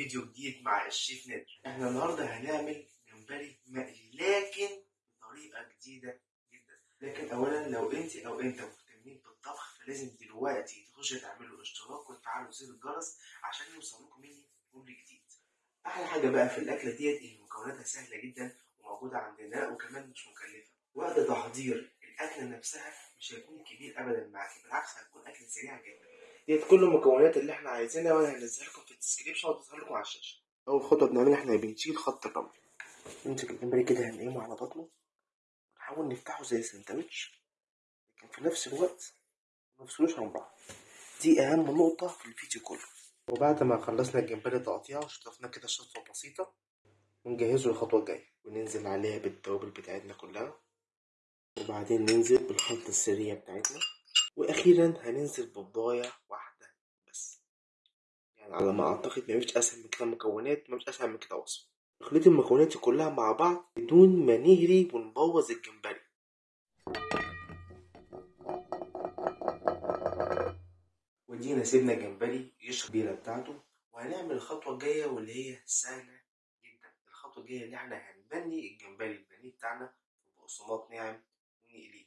فيديو جديد مع الشيف نادر. إحنا النهارده هنعمل جمبري مقلي لكن بطريقة جديدة جدا. لكن اولا لو أنت أو أنت مهتمين بالطبخ فلازم دلوقتي تخشوا تعملوا اشتراك وتفعلوا زر الجرس عشان يوصلكم مني كل جديد. أحلى حاجة بقى في الأكلة ديت إن مكوناتها سهلة جدا وموجودة عندنا وكمان مش مكلفة. وقت تحضير الأكلة نفسها مش هيكون كبير ابدا معاكي بالعكس هتكون أكلة سريعة جدا. ديت كل المكونات اللي إحنا عايزينها وأنا هنزلها لكم في ال description وهظهر لكم على الشاشة. أول خطوة بنعملها إحنا بنشيل خط الرمل. نمسك الجمبري كده هنقيمه على بطنه. ونحاول نفتحه زي سندوتش لكن في نفس الوقت ما نفصلوش عن بعض. دي أهم نقطة في الفيديو كله. وبعد ما خلصنا الجمبري تقطيعه وشطفناه كده شطفه بسيطة ونجهزه للخطوه الجاية. وننزل عليها بالتوابل بتاعتنا كلها. وبعدين ننزل بالخلطة السريه بتاعتنا. وأخيرا هننزل يعني على ما أعتقد مفيش أسهل من كده مكونات مفيش أسهل من كده وصف. نخلط المكونات كلها مع بعض بدون ما نهري ونبوظ الجمبري. ودينا سيبنا الجمبري يشرب البيرة بتاعته وهنعمل الخطوة الجاية واللي هي سهلة جدا. الخطوة الجاية اللي إحنا هنبني الجمبري البانيه بتاعنا بقسماط ناعم ونقليه.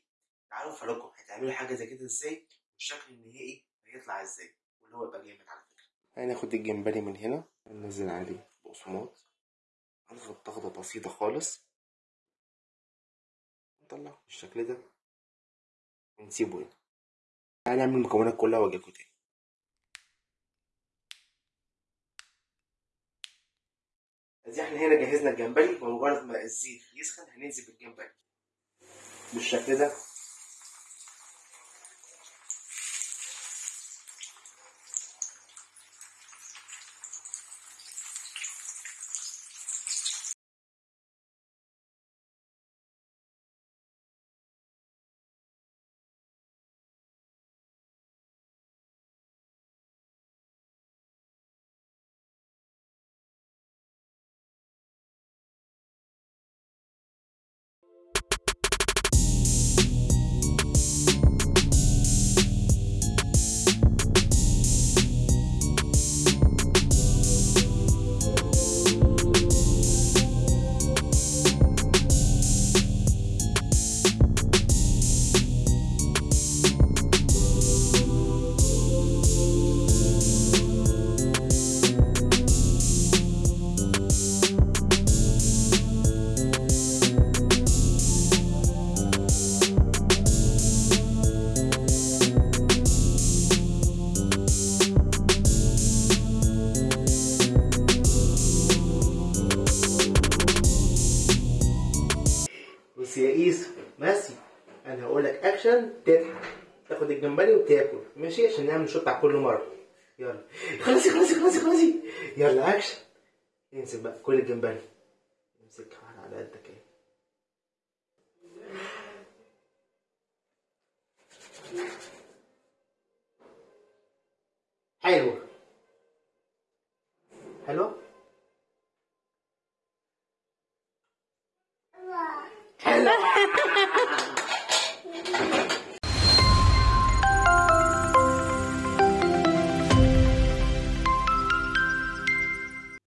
تعالوا أفرجكم هتعملوا حاجة زي كده إزاي؟ والشكل النهائي هيطلع إزاي؟ واللي هو يبقى جامد على فكرة. هناخد الجمبري من هنا ننزل عليه بقسماط هنضغط ضغطة بسيطة خالص. نطلعه بالشكل ده. ونسيبه هنا. هنعمل المكونات كلها واجيلكوا تاني. ادي إحنا هنا جهزنا الجمبري بمجرد ما الزيت يسخن هننزل بالجمبري. بالشكل ده. ماشي أنا هقول لك اكشن تضحك. تاخد الجمبري وتاكل. ماشي؟ عشان نعمل shoot على كل مرة. يلا. خلصي خلصي خلصي خلصي. يلا اكشن امسك بقى كل الجمبري. امسك على قدك اهي. حلو